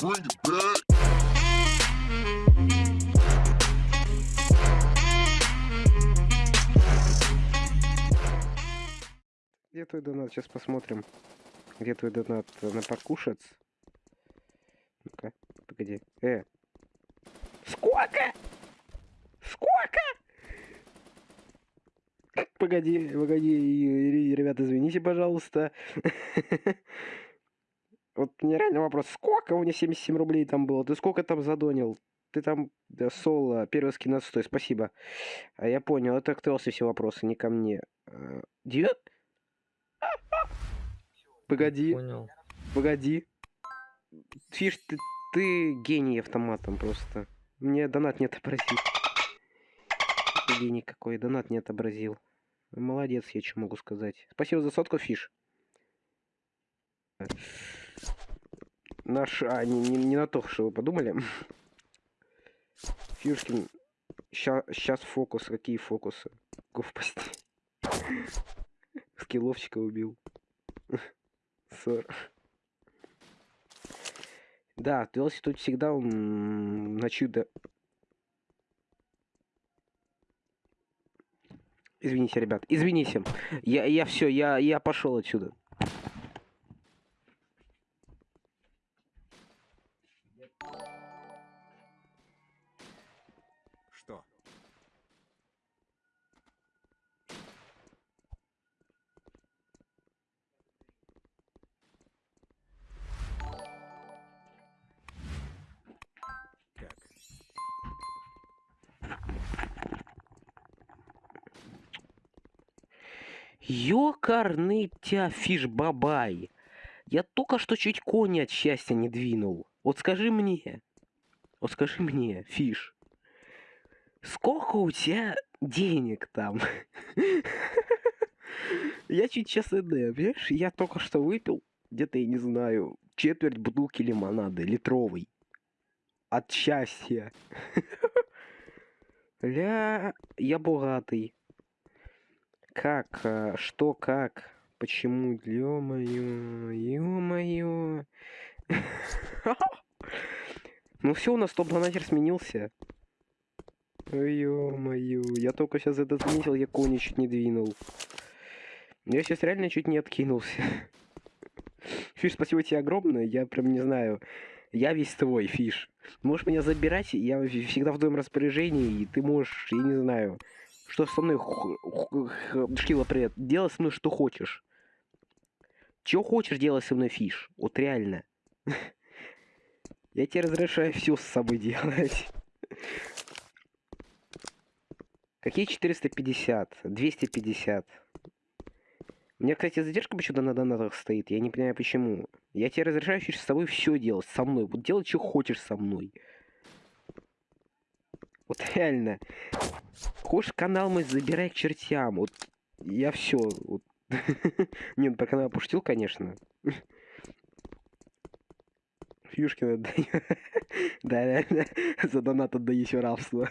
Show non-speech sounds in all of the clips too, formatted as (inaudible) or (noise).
Где твой донат? Сейчас посмотрим. Где твой донат? На покушать? Ну-ка, погоди. Э. Сколько? Сколько? Погоди, погоди, ребята, извините, пожалуйста. (laughs) Вот мне реально вопрос, сколько у меня 77 рублей там было? Ты сколько там задонил? Ты там да, соло, первый скин отстой, спасибо. А я понял, это к Телси все вопросы, не ко мне. Девят? Погоди, Понял. погоди. Фиш, ты, ты гений автоматом просто. Мне донат не отобразил. Ты гений какой, донат не отобразил. Молодец, я что могу сказать. Спасибо за сотку, Фиш. Наш... А, не, не, не на то, что вы подумали. Фишкин, сейчас фокус. Какие фокусы? Глупости. Скилловчика убил. Ссор. Да, Телси тут всегда он на чудо. Извините, ребят, извините. Я, я все, я, я пошел отсюда. Ёкарный тя фиш-бабай. Я только что чуть кони от счастья не двинул. Вот скажи мне, вот скажи мне, фиш, сколько у тебя денег там? (laughs) Я чуть сейчас ИД, понимаешь? Я только что выпил, где-то, я не знаю, четверть бутылки лимонада, литровый. От счастья. (laughs) Ля, я богатый. Как? а, Что, как? Почему? Ё-моё, ё-моё. (laughs) Ну все, у нас топ-донатер сменился. Ё-моё, я только сейчас это заметил, я кони чуть не двинул. Я сейчас реально чуть не откинулся. (laughs) Фиш, спасибо тебе огромное, я прям не знаю. Я весь твой, Фиш. Можешь меня забирать, я всегда в твоем распоряжении, и ты можешь, я не знаю, что со мной, Шкила, привет, делай со мной что хочешь. Чё хочешь делать со мной, Фиш? Вот реально. (laughs) Я тебе разрешаю все с собой делать. Какие 450? 250. У меня, кстати, задержка почему-то на донатах стоит. Я не понимаю, почему. Я тебе разрешаю с собой все делать. Со мной. Вот делай, что хочешь со мной. Вот реально. Хочешь канал мой, забирай к чертям. Вот я все. Вот. (laughs) Не, ну про канал пошутил, конечно. Фьюшкина отдаю. (laughs) Да, реально. За донат отдаю еще рабство.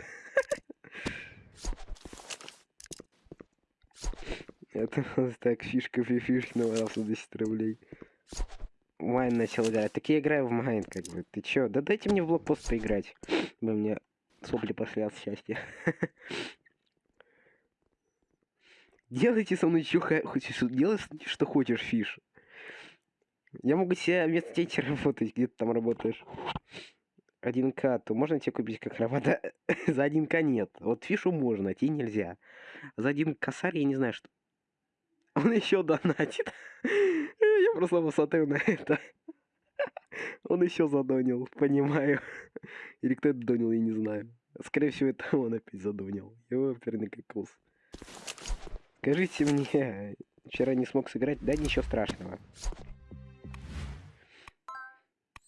Это у нас так, фишка Фьюшкина рабство 10 рублей. Майн начал играть. Так я играю в Майн, как бы. Ты чё? Да дайте мне в блокпост поиграть. Вы мне сопли пошли от счастья. (laughs) Делайте со мной что хочешь. Делай что хочешь, фиш. Я могу себе вместо тебя работать, где ты там работаешь. 1К, то можно тебе купить как работа? (laughs) За 1К нет. Вот фишу можно, а тебе нельзя. За один косарь я не знаю, что... Он еще донатит. (laughs) Я просто посмотрю на это. Он еще задонил, понимаю. (laughs) Или кто это донил, я не знаю. Скорее всего, это он опять задонил. Его оперный кокос. Скажите мне, вчера не смог сыграть? Да ничего страшного.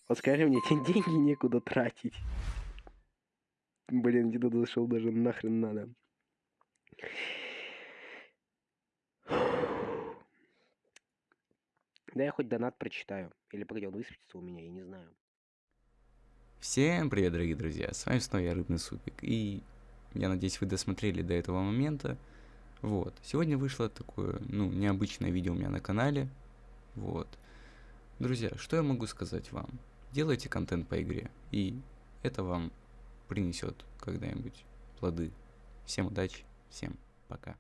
Вот скажи мне, тебе деньги некуда тратить. Блин, где-то зашел даже нахрен надо. Да я хоть донат прочитаю. Или погоди, он высветится у меня, я не знаю. Всем привет, дорогие друзья, с вами снова я, Рыбный Супик, и я надеюсь, вы досмотрели до этого момента. Вот, сегодня вышло такое, ну, необычное видео у меня на канале, вот. Друзья, что я могу сказать вам? делайте контент по игре, и это вам принесет когда-нибудь плоды. Всем удачи, всем пока.